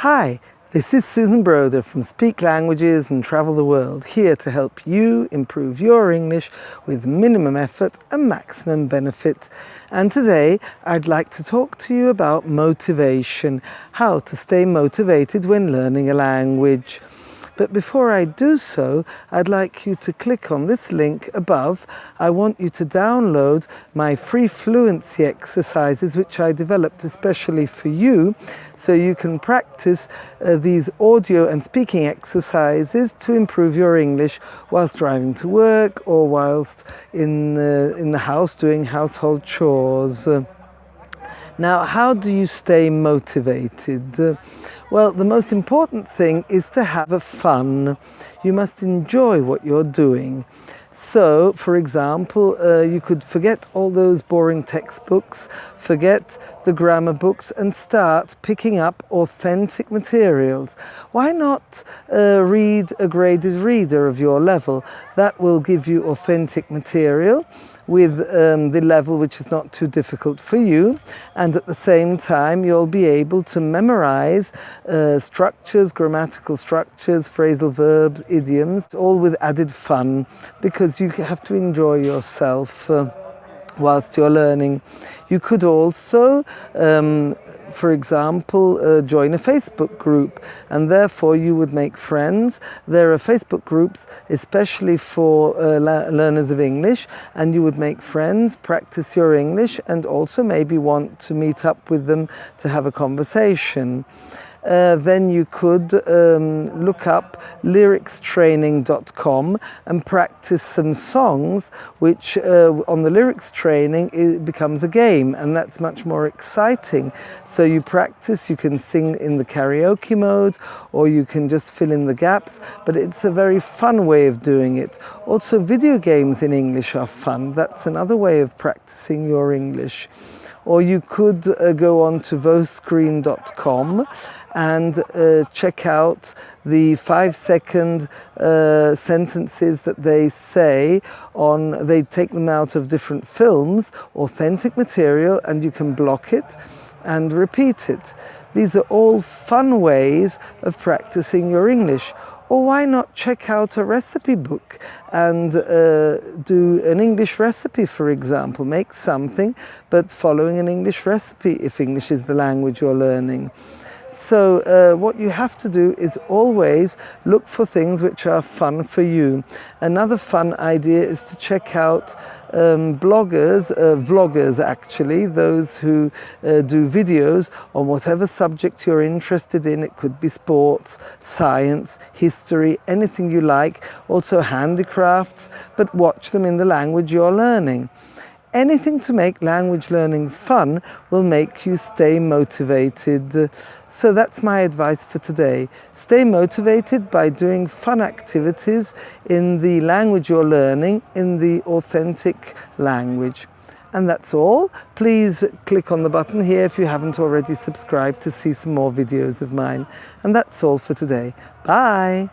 Hi, this is Susan Broder from Speak Languages and Travel the World, here to help you improve your English with minimum effort and maximum benefit. And today I'd like to talk to you about motivation, how to stay motivated when learning a language. But before I do so, I'd like you to click on this link above. I want you to download my free fluency exercises, which I developed especially for you, so you can practice uh, these audio and speaking exercises to improve your English whilst driving to work or whilst in, uh, in the house doing household chores. Now, how do you stay motivated? Well, the most important thing is to have a fun. You must enjoy what you're doing. So, for example, uh, you could forget all those boring textbooks, forget the grammar books and start picking up authentic materials. Why not uh, read a graded reader of your level? That will give you authentic material with um, the level which is not too difficult for you and at the same time you'll be able to memorize uh, structures, grammatical structures, phrasal verbs, idioms, all with added fun because you have to enjoy yourself uh, whilst you're learning. You could also um, for example, uh, join a Facebook group and therefore you would make friends. There are Facebook groups especially for uh, learners of English and you would make friends, practice your English and also maybe want to meet up with them to have a conversation uh, then you could um, look up lyricstraining.com and practice some songs which uh, on the lyrics training it becomes a game and that's much more exciting. So you practice, you can sing in the karaoke mode or you can just fill in the gaps but it's a very fun way of doing it. Also video games in English are fun. That's another way of practicing your English or you could uh, go on to voscreen.com and uh, check out the five second uh, sentences that they say on, they take them out of different films, authentic material, and you can block it and repeat it. These are all fun ways of practicing your English. Or why not check out a recipe book and uh, do an English recipe, for example. Make something, but following an English recipe if English is the language you're learning. So uh, what you have to do is always look for things which are fun for you. Another fun idea is to check out um, bloggers, uh, vloggers actually, those who uh, do videos on whatever subject you're interested in. It could be sports, science, history, anything you like. Also handicrafts, but watch them in the language you're learning. Anything to make language learning fun will make you stay motivated. So that's my advice for today. Stay motivated by doing fun activities in the language you're learning, in the authentic language. And that's all. Please click on the button here if you haven't already subscribed to see some more videos of mine. And that's all for today. Bye!